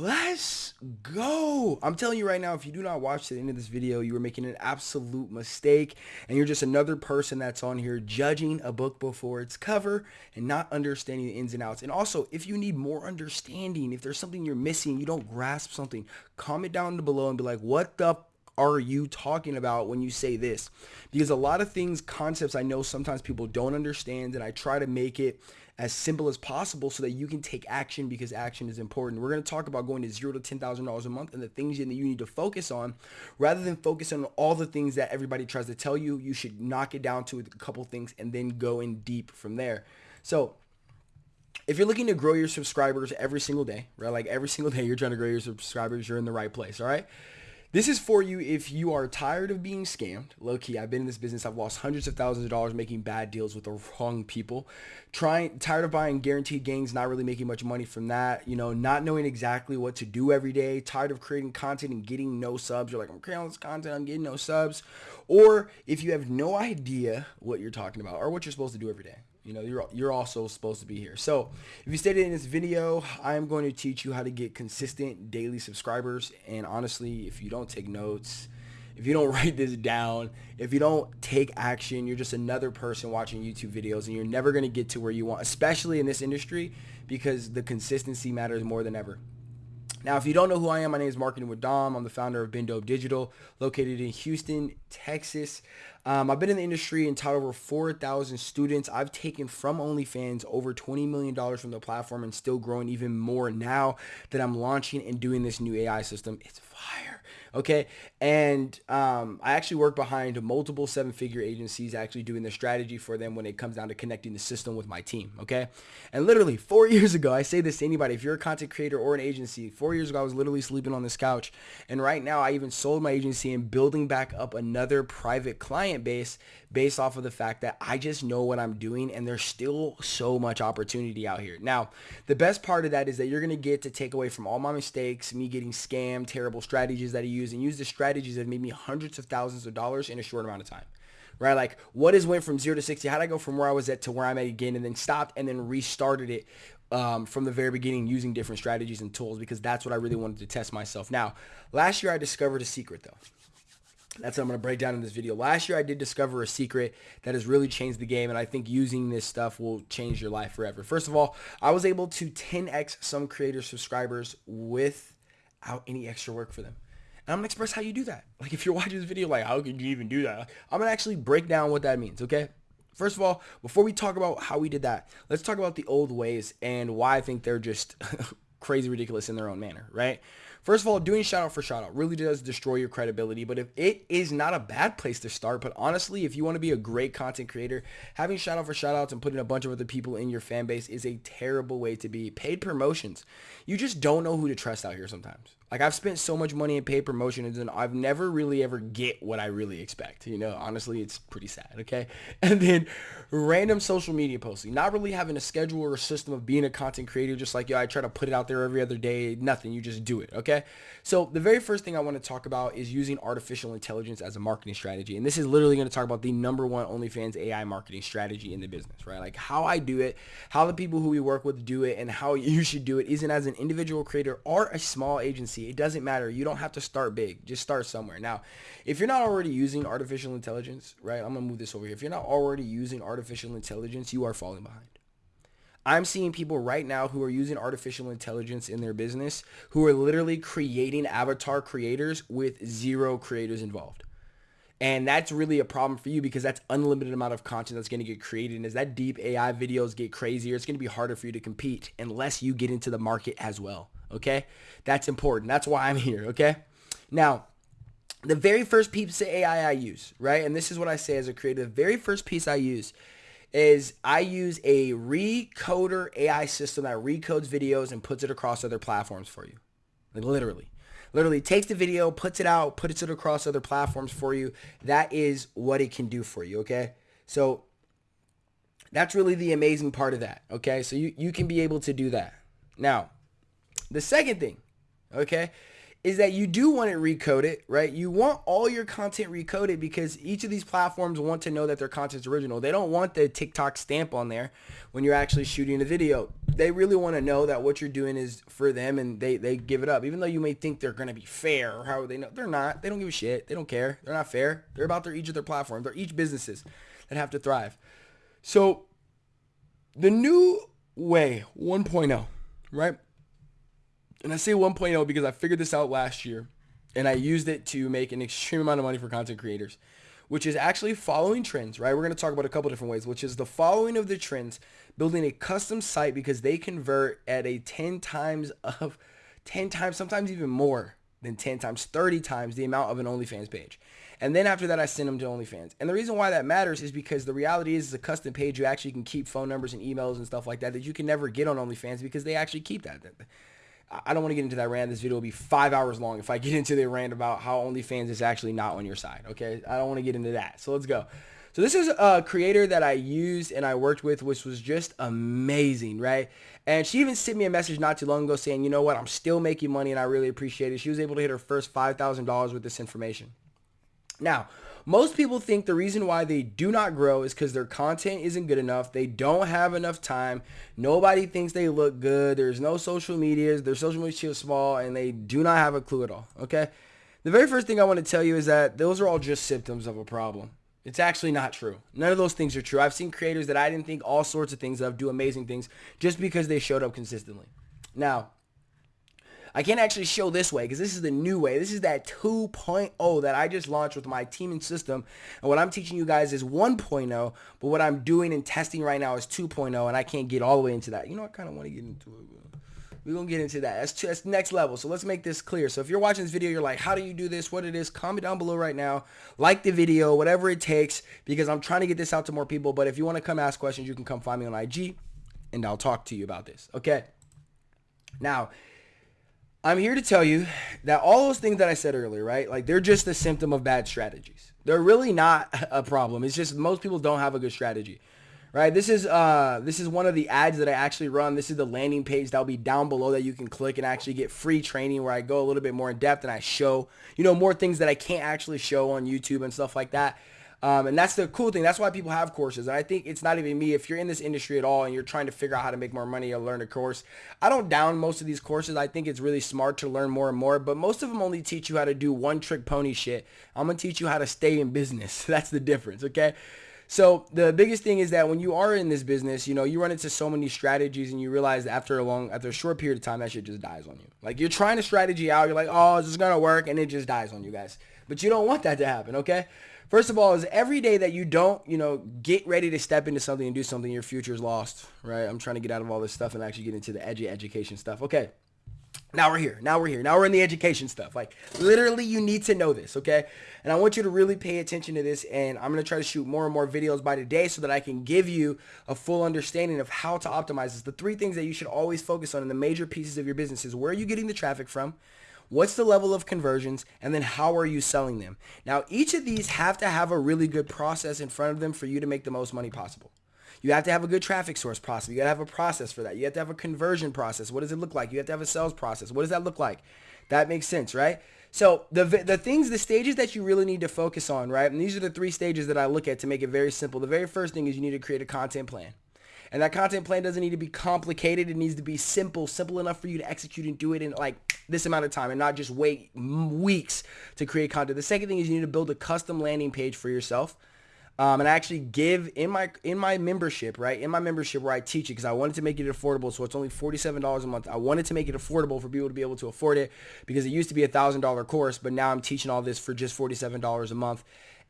Let's go. I'm telling you right now, if you do not watch the end of this video, you are making an absolute mistake and you're just another person that's on here judging a book before its cover and not understanding the ins and outs. And also, if you need more understanding, if there's something you're missing, you don't grasp something, comment down below and be like, what the are you talking about when you say this? Because a lot of things, concepts I know sometimes people don't understand and I try to make it as simple as possible so that you can take action because action is important. We're going to talk about going to zero to $10,000 a month and the things that you need to focus on rather than focus on all the things that everybody tries to tell you. You should knock it down to a couple things and then go in deep from there. So if you're looking to grow your subscribers every single day, right? Like every single day you're trying to grow your subscribers, you're in the right place, all right? This is for you if you are tired of being scammed. Low key, I've been in this business. I've lost hundreds of thousands of dollars making bad deals with the wrong people. Trying, tired of buying guaranteed gains, not really making much money from that. You know, not knowing exactly what to do every day. Tired of creating content and getting no subs. You're like, I'm creating all this content, I'm getting no subs. Or if you have no idea what you're talking about or what you're supposed to do every day. You know, you're, you're also supposed to be here. So if you stayed in this video, I am going to teach you how to get consistent daily subscribers. And honestly, if you don't take notes, if you don't write this down, if you don't take action, you're just another person watching YouTube videos and you're never going to get to where you want, especially in this industry because the consistency matters more than ever. Now, if you don't know who I am, my name is Marketing with Dom. I'm the founder of Bendo Digital, located in Houston, Texas. Um, I've been in the industry and taught over 4,000 students. I've taken from OnlyFans over $20 million from the platform and still growing even more now that I'm launching and doing this new AI system. It's fire okay? And um, I actually work behind multiple seven-figure agencies actually doing the strategy for them when it comes down to connecting the system with my team, okay? And literally four years ago, I say this to anybody, if you're a content creator or an agency, four years ago, I was literally sleeping on this couch. And right now, I even sold my agency and building back up another private client base based off of the fact that I just know what I'm doing and there's still so much opportunity out here. Now, the best part of that is that you're going to get to take away from all my mistakes, me getting scammed, terrible strategies that I use and use the strategies that made me hundreds of thousands of dollars in a short amount of time right? Like what is went from zero to 60? How did I go from where I was at to where I'm at again and then stopped and then restarted it um, from the very beginning using different strategies and tools because that's what I really wanted to test myself. Now, last year I discovered a secret though. That's what I'm going to break down in this video. Last year, I did discover a secret that has really changed the game, and I think using this stuff will change your life forever. First of all, I was able to 10x some creator subscribers without any extra work for them. And I'm going to express how you do that. Like, if you're watching this video, like, how could you even do that? I'm going to actually break down what that means, okay? First of all, before we talk about how we did that, let's talk about the old ways and why I think they're just crazy ridiculous in their own manner, right? First of all, doing shout out for shout out really does destroy your credibility, but if it is not a bad place to start, but honestly, if you want to be a great content creator, having shout out for shout outs and putting a bunch of other people in your fan base is a terrible way to be. Paid promotions. You just don't know who to trust out here sometimes. Like I've spent so much money in paid promotions and I've never really ever get what I really expect. You know, honestly, it's pretty sad. Okay. And then random social media posting, not really having a schedule or a system of being a content creator. Just like, yo, I try to put it out there every other day. Nothing. You just do it. Okay. So the very first thing I want to talk about is using artificial intelligence as a marketing strategy. And this is literally going to talk about the number one OnlyFans AI marketing strategy in the business, right? Like how I do it, how the people who we work with do it and how you should do it isn't as an individual creator or a small agency it doesn't matter. You don't have to start big. Just start somewhere. Now, if you're not already using artificial intelligence, right? I'm going to move this over here. If you're not already using artificial intelligence, you are falling behind. I'm seeing people right now who are using artificial intelligence in their business who are literally creating avatar creators with zero creators involved. And that's really a problem for you because that's unlimited amount of content that's going to get created. And as that deep AI videos get crazier, it's going to be harder for you to compete unless you get into the market as well. Okay. That's important. That's why I'm here. Okay. Now, the very first piece of AI I use, right? And this is what I say as a creator. The very first piece I use is I use a recoder AI system that recodes videos and puts it across other platforms for you. Like literally. Literally takes the video, puts it out, puts it across other platforms for you. That is what it can do for you, okay? So that's really the amazing part of that, okay? So you, you can be able to do that. Now, the second thing, okay, is that you do want to recode it recoded, right? You want all your content recoded because each of these platforms want to know that their content's original. They don't want the TikTok stamp on there when you're actually shooting a video. they really want to know that what you're doing is for them and they, they give it up. Even though you may think they're going to be fair or how they know, they're not. They don't give a shit. They don't care. They're not fair. They're about their each of their platforms. They're each businesses that have to thrive. So the new way 1.0, right? And I say 1.0 because I figured this out last year and I used it to make an extreme amount of money for content creators, which is actually following trends, right? We're going to talk about a couple different ways, which is the following of the trends, building a custom site because they convert at a 10 times of 10 times, sometimes even more than 10 times, 30 times the amount of an OnlyFans page. And then after that, I send them to OnlyFans. And the reason why that matters is because the reality is, it's a custom page. You actually can keep phone numbers and emails and stuff like that that you can never get on OnlyFans because they actually keep that. I don't want to get into that rant. This video will be five hours long if I get into the rant about how OnlyFans is actually not on your side. Okay, I don't want to get into that. So let's go. So this is a creator that I used and I worked with, which was just amazing, right? And she even sent me a message not too long ago saying, you know what, I'm still making money and I really appreciate it. She was able to hit her first $5,000 with this information. Now, most people think the reason why they do not grow is because their content isn't good enough. They don't have enough time. Nobody thinks they look good. There's no social medias. Their social media is small and they do not have a clue at all. Okay. The very first thing I want to tell you is that those are all just symptoms of a problem. It's actually not true. None of those things are true. I've seen creators that I didn't think all sorts of things of do amazing things just because they showed up consistently. Now, I can't actually show this way because this is the new way. This is that 2.0 that I just launched with my team and system. And what I'm teaching you guys is 1.0, but what I'm doing and testing right now is 2.0 and I can't get all the way into that. You know, I kind of want to get into it. We're going to get into that. That's, that's next level. So let's make this clear. So if you're watching this video, you're like, how do you do this? What it is? Comment down below right now. Like the video, whatever it takes, because I'm trying to get this out to more people. But if you want to come ask questions, you can come find me on IG and I'll talk to you about this. Okay. Now, I'm here to tell you that all those things that I said earlier, right? Like they're just a symptom of bad strategies. They're really not a problem. It's just most people don't have a good strategy. Right? This is uh this is one of the ads that I actually run. This is the landing page that'll be down below that you can click and actually get free training where I go a little bit more in depth and I show, you know, more things that I can't actually show on YouTube and stuff like that. Um, and that's the cool thing. That's why people have courses. And I think it's not even me. If you're in this industry at all and you're trying to figure out how to make more money or learn a course, I don't down most of these courses. I think it's really smart to learn more and more. But most of them only teach you how to do one trick pony shit. I'm going to teach you how to stay in business. That's the difference, okay? So the biggest thing is that when you are in this business, you know, you run into so many strategies and you realize after a long, after a short period of time, that shit just dies on you. Like you're trying to strategy out. You're like, oh, is this going to work? And it just dies on you guys. But you don't want that to happen, okay? First of all, is every day that you don't, you know, get ready to step into something and do something, your future is lost, right? I'm trying to get out of all this stuff and actually get into the edgy education stuff. Okay. Now we're here. Now we're here. Now we're in the education stuff. Like literally you need to know this, okay? And I want you to really pay attention to this and I'm going to try to shoot more and more videos by today so that I can give you a full understanding of how to optimize this. The three things that you should always focus on in the major pieces of your business is where are you getting the traffic from? What's the level of conversions? And then how are you selling them? Now, each of these have to have a really good process in front of them for you to make the most money possible. You have to have a good traffic source process. You got to have a process for that. You have to have a conversion process. What does it look like? You have to have a sales process. What does that look like? That makes sense, right? So the the things, the stages that you really need to focus on, right? And these are the three stages that I look at to make it very simple. The very first thing is you need to create a content plan. And that content plan doesn't need to be complicated. It needs to be simple, simple enough for you to execute and do it in like this amount of time and not just wait weeks to create content. The second thing is you need to build a custom landing page for yourself. Um, and I actually give in my in my membership, right? In my membership where I teach it because I wanted to make it affordable. So it's only $47 a month. I wanted to make it affordable for people to be able to afford it because it used to be a $1,000 course, but now I'm teaching all this for just $47 a month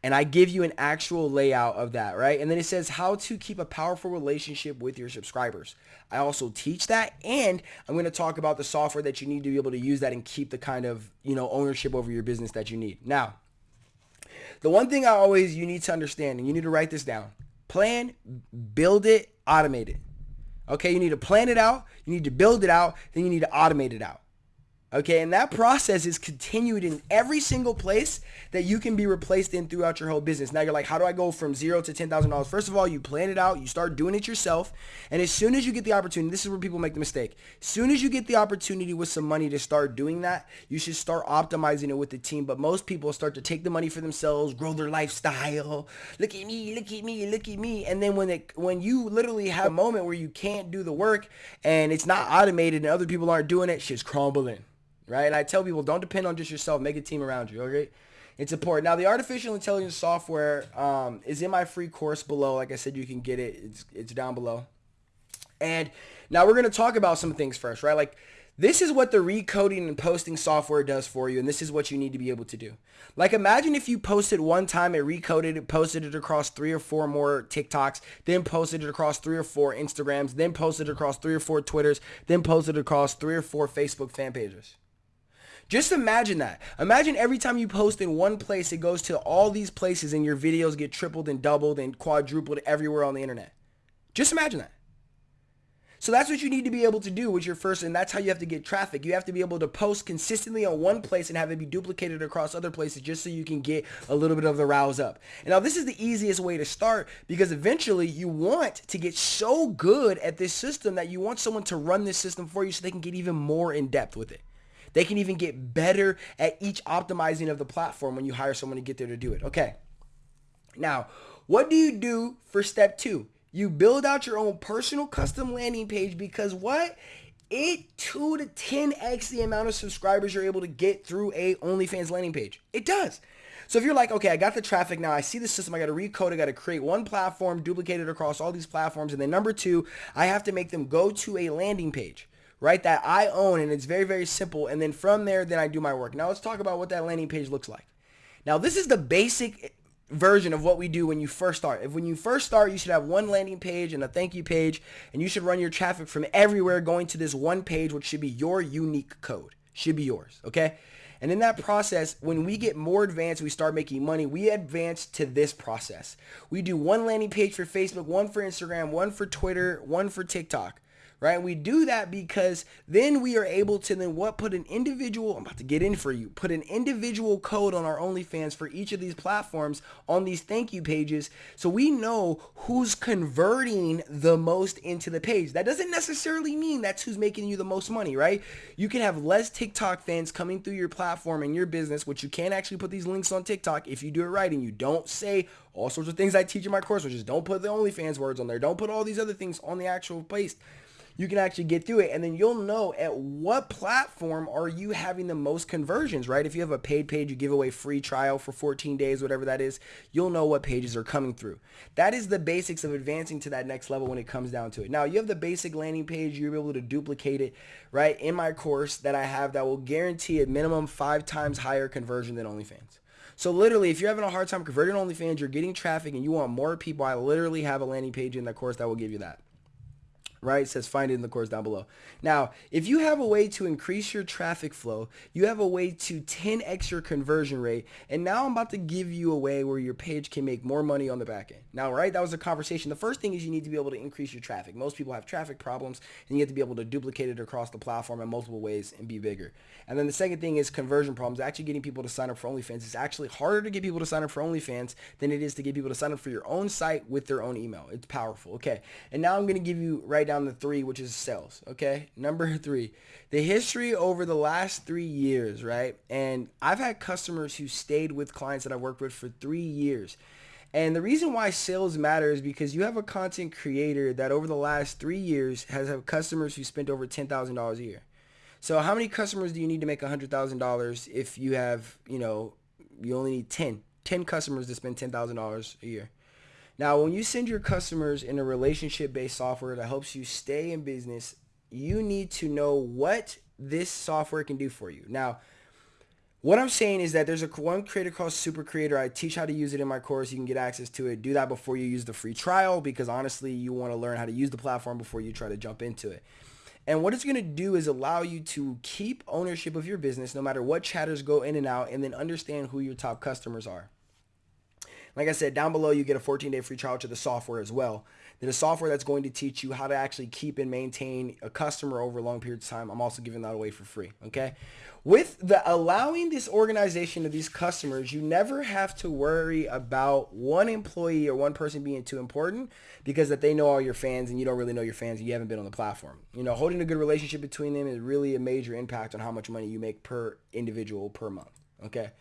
and I give you an actual layout of that, right? And then it says how to keep a powerful relationship with your subscribers. I also teach that and I'm going to talk about the software that you need to be able to use that and keep the kind of, you know, ownership over your business that you need. Now, the one thing I always you need to understand and you need to write this down. Plan, build it, automate it. Okay, you need to plan it out, you need to build it out, then you need to automate it out. Okay, and that process is continued in every single place that you can be replaced in throughout your whole business. Now you're like, how do I go from zero to ten thousand dollars? First of all, you plan it out, you start doing it yourself, and as soon as you get the opportunity, this is where people make the mistake. As soon as you get the opportunity with some money to start doing that, you should start optimizing it with the team. But most people start to take the money for themselves, grow their lifestyle. Look at me, look at me, look at me. And then when it when you literally have a moment where you can't do the work and it's not automated and other people aren't doing it, shit's crumbling right? And I tell people, don't depend on just yourself. Make a team around you, okay? It's important. Now, the artificial intelligence software um, is in my free course below. Like I said, you can get it. It's, it's down below. And now we're going to talk about some things first, right? Like this is what the recoding and posting software does for you, and this is what you need to be able to do. Like imagine if you posted one time, it recoded it, posted it across three or four more TikToks, then posted it across three or four Instagrams, then posted it across three or four Twitters, then posted it across three or four Facebook fan pages. Just imagine that. Imagine every time you post in one place, it goes to all these places and your videos get tripled and doubled and quadrupled everywhere on the internet. Just imagine that. So that's what you need to be able to do with your first, and that's how you have to get traffic. You have to be able to post consistently on one place and have it be duplicated across other places just so you can get a little bit of the rouse up. And now this is the easiest way to start because eventually you want to get so good at this system that you want someone to run this system for you so they can get even more in depth with it. They can even get better at each optimizing of the platform when you hire someone to get there to do it. Okay. Now, what do you do for step two? You build out your own personal custom landing page because what? It 2 to 10x the amount of subscribers you're able to get through a OnlyFans landing page. It does. So if you're like, okay, I got the traffic now, I see the system, I got to recode, I got to create one platform, duplicate it across all these platforms, and then number two, I have to make them go to a landing page right, that I own and it's very, very simple. And then from there, then I do my work. Now let's talk about what that landing page looks like. Now this is the basic version of what we do when you first start. If when you first start, you should have one landing page and a thank you page, and you should run your traffic from everywhere going to this one page, which should be your unique code. Should be yours, okay? And in that process, when we get more advanced, we start making money, we advance to this process. We do one landing page for Facebook, one for Instagram, one for Twitter, one for TikTok right? We do that because then we are able to then what put an individual, I'm about to get in for you, put an individual code on our OnlyFans for each of these platforms on these thank you pages so we know who's converting the most into the page. That doesn't necessarily mean that's who's making you the most money, right? You can have less TikTok fans coming through your platform and your business, which you can actually put these links on TikTok if you do it right and you don't say all sorts of things I teach in my course, which is don't put the OnlyFans words on there. Don't put all these other things on the actual post you can actually get through it and then you'll know at what platform are you having the most conversions, right? If you have a paid page, you give away free trial for 14 days, whatever that is, you'll know what pages are coming through. That is the basics of advancing to that next level when it comes down to it. Now, you have the basic landing page, you're able to duplicate it, right, in my course that I have that will guarantee a minimum five times higher conversion than OnlyFans. So literally, if you're having a hard time converting OnlyFans, you're getting traffic and you want more people, I literally have a landing page in the course that will give you that right? It says find it in the course down below. Now, if you have a way to increase your traffic flow, you have a way to 10x your conversion rate, and now I'm about to give you a way where your page can make more money on the back end. Now, right, that was a conversation. The first thing is you need to be able to increase your traffic. Most people have traffic problems, and you have to be able to duplicate it across the platform in multiple ways and be bigger. And then the second thing is conversion problems. Actually getting people to sign up for OnlyFans. It's actually harder to get people to sign up for OnlyFans than it is to get people to sign up for your own site with their own email. It's powerful. Okay. And now I'm going to give you right down the three, which is sales. Okay. Number three, the history over the last three years, right? And I've had customers who stayed with clients that I've worked with for three years. And the reason why sales matter is because you have a content creator that over the last three years has had customers who spent over $10,000 a year. So how many customers do you need to make $100,000 if you have, you know, you only need 10, 10 customers to spend $10,000 a year? Now, when you send your customers in a relationship-based software that helps you stay in business, you need to know what this software can do for you. Now, what I'm saying is that there's a one creator called Super Creator. I teach how to use it in my course. You can get access to it. Do that before you use the free trial because honestly, you want to learn how to use the platform before you try to jump into it. And what it's going to do is allow you to keep ownership of your business no matter what chatters go in and out and then understand who your top customers are. Like I said, down below you get a 14-day free trial to the software as well. Then a software that's going to teach you how to actually keep and maintain a customer over a long period of time. I'm also giving that away for free. Okay. With the allowing this organization of these customers, you never have to worry about one employee or one person being too important because that they know all your fans and you don't really know your fans and you haven't been on the platform. You know, holding a good relationship between them is really a major impact on how much money you make per individual per month. Okay.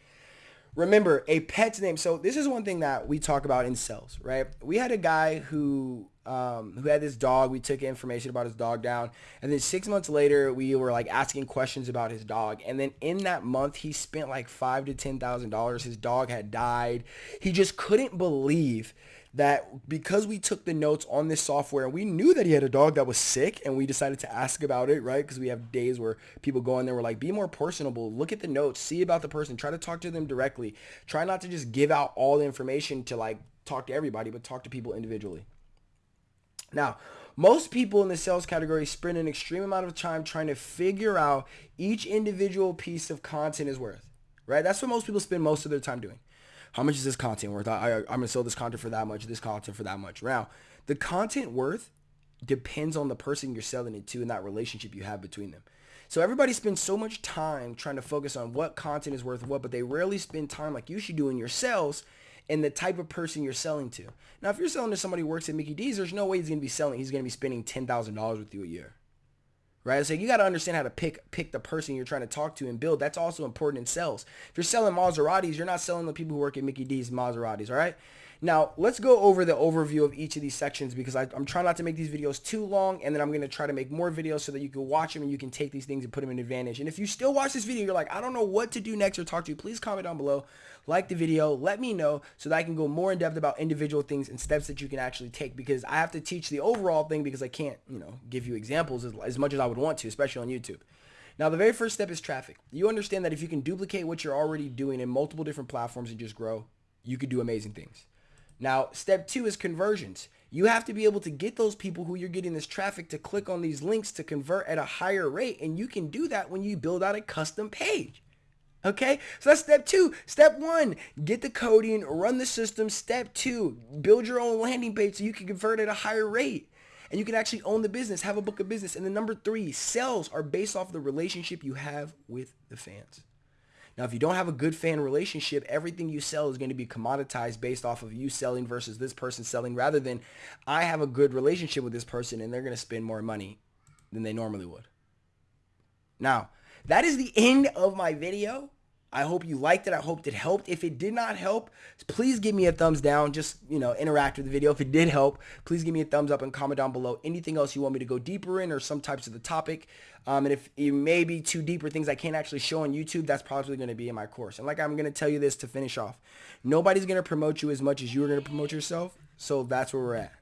Remember, a pet's name. So this is one thing that we talk about in sales, right? We had a guy who um, who had this dog. We took information about his dog down, and then six months later, we were like asking questions about his dog. And then in that month, he spent like five to ten thousand dollars. His dog had died. He just couldn't believe that because we took the notes on this software and we knew that he had a dog that was sick and we decided to ask about it, right? Because we have days where people go in there, we're like, be more personable, look at the notes, see about the person, try to talk to them directly. Try not to just give out all the information to like talk to everybody, but talk to people individually. Now, most people in the sales category spend an extreme amount of time trying to figure out each individual piece of content is worth, right? That's what most people spend most of their time doing. How much is this content worth? I, I, am going to sell this content for that much, this content for that much. Now, the content worth depends on the person you're selling it to and that relationship you have between them. So everybody spends so much time trying to focus on what content is worth what, but they rarely spend time like you should do in your sales and the type of person you're selling to. Now, if you're selling to somebody who works at Mickey D's, there's no way he's going to be selling. He's going to be spending $10,000 with you a year right? So you got to understand how to pick pick the person you're trying to talk to and build. That's also important in sales. If you're selling Maseratis, you're not selling the people who work at Mickey D's Maseratis, all right? Now, let's go over the overview of each of these sections because I, am trying not to make these videos too long and then I'm going to try to make more videos so that you can watch them and you can take these things and put them in advantage. And if you still watch this video, you're like, I don't know what to do next or talk to you, please comment down below, like the video, let me know so that I can go more in depth about individual things and steps that you can actually take because I have to teach the overall thing because I can't, you know, give you examples as, as much as I would want to, especially on YouTube. Now, the very first step is traffic. You understand that if you can duplicate what you're already doing in multiple different platforms and just grow, you could do amazing things. Now, step two is conversions. You have to be able to get those people who you're getting this traffic to click on these links to convert at a higher rate. And you can do that when you build out a custom page. Okay, so that's step two. Step one, get the coding, run the system. Step two, build your own landing page so you can convert at a higher rate. And you can actually own the business, have a book of business. And then number three, sales are based off the relationship you have with the fans. Now, if you don't have a good fan relationship, everything you sell is going to be commoditized based off of you selling versus this person selling rather than I have a good relationship with this person and they're going to spend more money than they normally would. Now, that is the end of my video. I hope you liked it. I hope it helped. If it did not help, please give me a thumbs down. Just, you know, interact with the video. If it did help, please give me a thumbs up and comment down below anything else you want me to go deeper in or some types of the topic. Um, and if it may be too deep or things I can't actually show on YouTube, that's probably going to be in my course. And like I'm going to tell you this to finish off. Nobody's going to promote you as much as you're going to promote yourself. So that's where we're at.